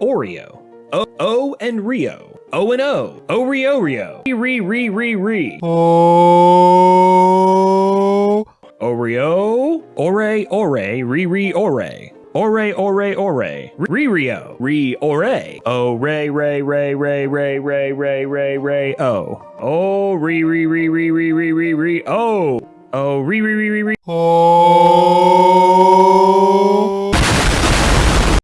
Oreo. O, o and Rio. O and O. O Rio Rio. Re re re re. Oh. Oreo. Ore ore. Re re ore. Ore ore ore. Re Rio. Re ore. O re re re re re re re re re o. Oh re re re re re re re re o. Oh re re re re re. Oh.